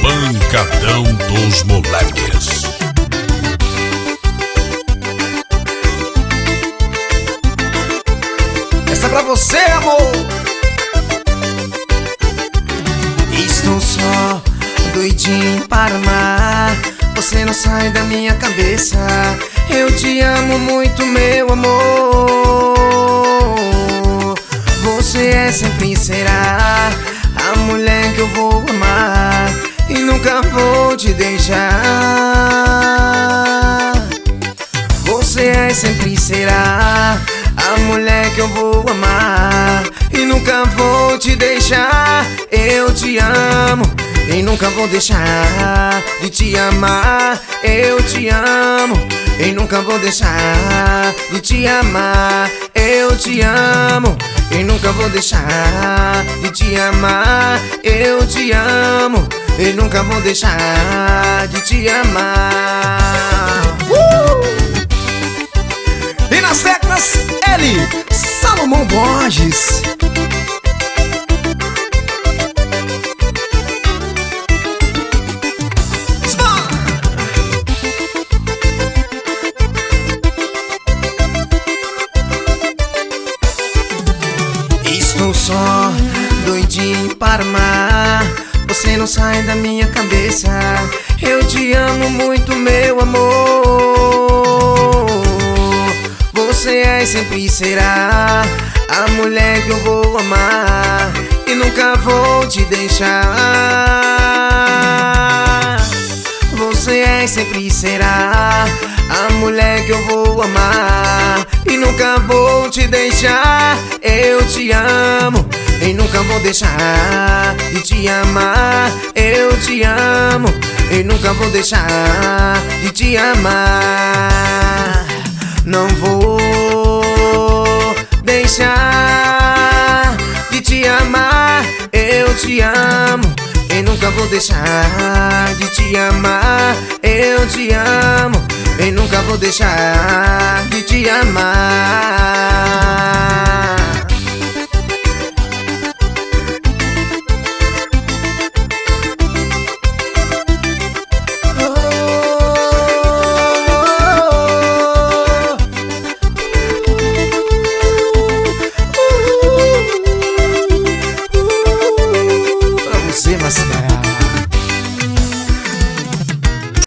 Pancadão dos Moleques. Essa é pra você, amor. Estou só doidinho para amar. Você não sai da minha cabeça. Eu te amo muito, meu amor. Você é sempre vou te deixar. Você é sempre será a mulher que eu vou amar e nunca vou te deixar. Eu te amo e nunca vou deixar de te amar. Eu te amo e nunca vou deixar de te amar. Eu te amo e nunca vou deixar de te amar. Eu te amo e nunca vou deixar de te amar. Uh! E nas teclas, ele, Salomão Borges. Estou só doidinho para amar. Você não sai da minha cabeça. Eu te amo muito, meu amor. Você é e sempre será a mulher que eu vou amar e nunca vou te deixar. Você é e sempre será a mulher que eu vou amar e nunca vou te deixar. Eu te amo e nunca vou deixar de te amar. Eu te amo e nunca vou deixar de te amar. Não vou deixar de te amar. Eu te amo e nunca vou deixar de te amar. Eu te amo e nunca vou deixar de te amar.